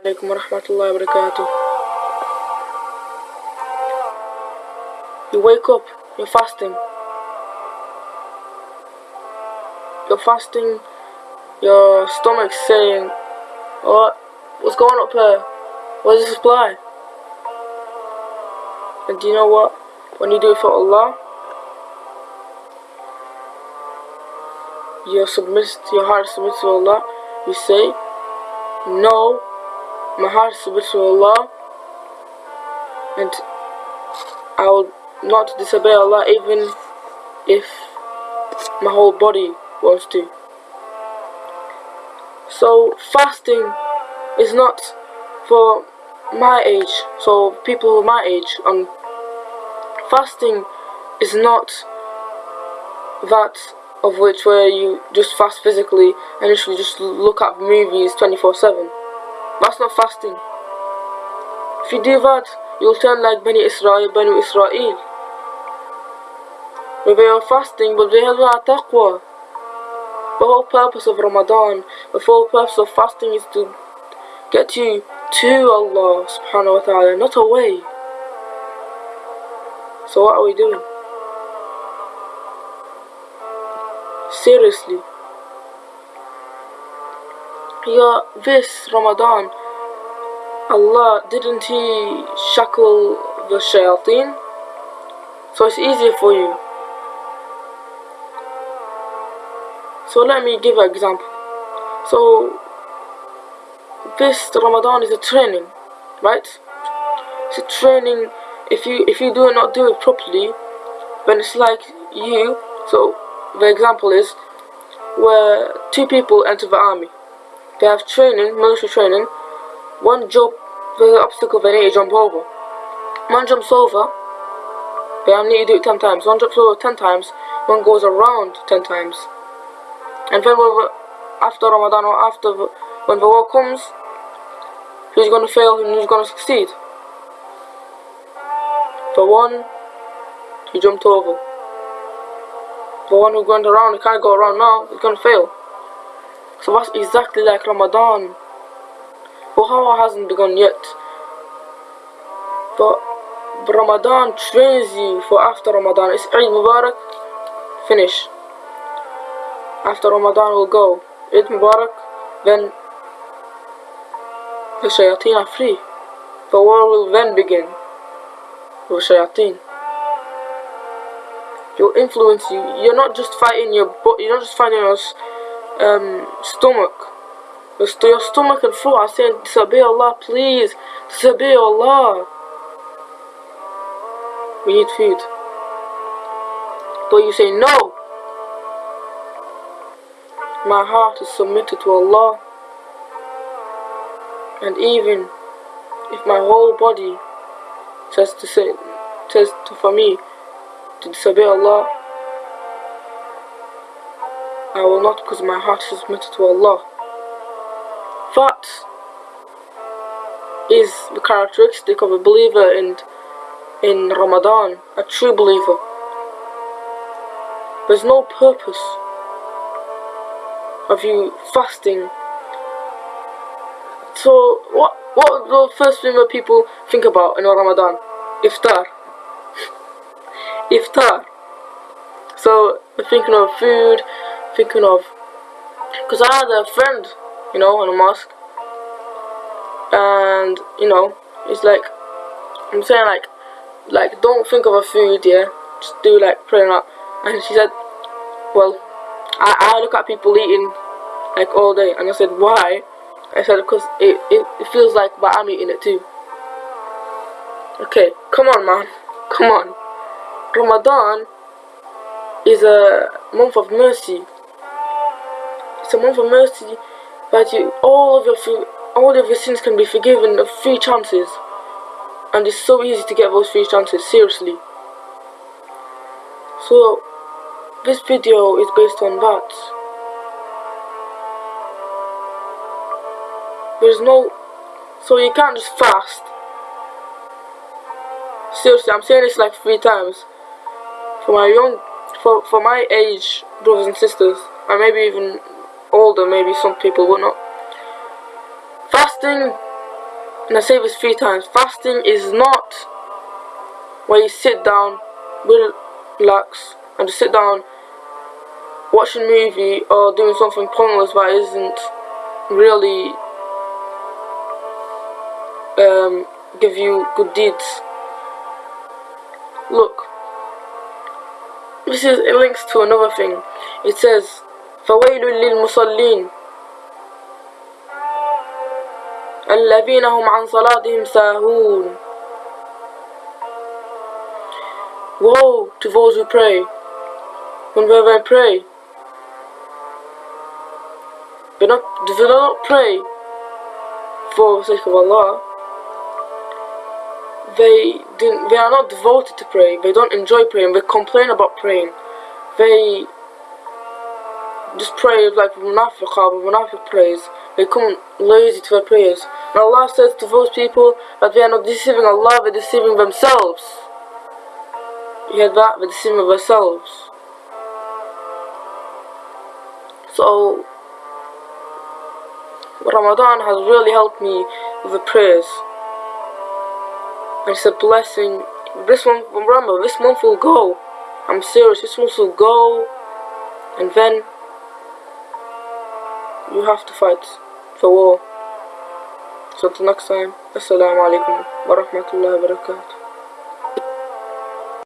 عليكم ورحمة الله وبركاته You wake up, you're fasting. You're fasting, your stomach's saying, What? What's going up here? Where's the supply? And do you know what? When you do it for Allah, you submit, your heart submits to Allah, you say, No, my heart submits to Allah, and I will not disobey Allah even if my whole body wants to. So fasting is not for my age, so people my age. Um, fasting is not that of which where you just fast physically and literally just look at movies 24/7. That's not fasting. If you do that, you'll turn like Bani Israel, Bani Israel. Where they are fasting, but they have no taqwa. The whole purpose of Ramadan, the full purpose of fasting is to get you to Allah subhanahu wa ta'ala, not away. So what are we doing? Seriously. Yeah, this Ramadan, Allah, didn't He shackle the shayateen? So it's easier for you. So let me give an example. So this Ramadan is a training, right? It's a training. If you if you do not do it properly, then it's like you. So the example is where two people enter the army. They have training, military training. One jump the obstacle they need to jump over. One jumps over. They need to do it ten times. One jumps over ten times. One goes around ten times. And then after Ramadan or after when the war comes, who's going to fail and who's going to succeed? The one who jumped over. The one who went around, he can't go around now, he's going to fail. So that's exactly like Ramadan. How hasn't begun yet. But Ramadan trains you for after Ramadan. It's Eid Mubarak, finish. After Ramadan will go. Eid Mubarak, then the shayateen are free. The war will then begin with shayateen. You'll influence you. You're not just fighting your you're not just fighting your um, stomach. St your stomach and throat are saying, disobey Allah, please. Disobey Allah. We need food. But you say, no. My heart is submitted to Allah. And even if my whole body says to say, says to, for me to disobey Allah, I will not because my heart is submitted to Allah. That is the characteristic of a believer in in Ramadan, a true believer. There's no purpose of you fasting. So what what the first thing that people think about in Ramadan? Iftar. Iftar. So thinking of food, thinking of because I had a friend, you know, in a mosque, and you know, it's like I'm saying like like don't think of a food, yeah, just do like praying up. And she said, well, I, I look at people eating like all day, and I said why? I said because it, it, it feels like but I'm eating it too. Okay, come on man, come on. Ramadan is a month of mercy. It's a month of mercy that you all of your all of your sins can be forgiven of three chances. And it's so easy to get those three chances, seriously. So this video is based on that. There's no so you can't just fast. Seriously, I'm saying this like three times. For my young for for my age brothers and sisters, and maybe even older, maybe some people will not. Fasting and I say this three times. Fasting is not where you sit down, relax, and just sit down, watching a movie or doing something pointless that isn't really um, give you good deeds. Look, this is it links to another thing. It says, فَوَيْلٌ لِلْمُصَلِّينَ الذين هم عن صلاتهم ساهون Woe to those who pray. Whenever they pray, they not they do not pray for the sake of Allah. They didn't, they are not devoted to praying. They don't enjoy praying. They complain about praying. They just pray like munafiq or munafiq prays. They come lazy to their prayers. And Allah says to those people that they are not deceiving Allah, they're deceiving themselves. You hear that? They're deceiving themselves. So, Ramadan has really helped me with the prayers. And it's a blessing. This month, remember, this month will go. I'm serious, this month will go. And then, you have to fight for war. So until next time, Assalamu alaikum wa rahmatullahi wa barakatuh.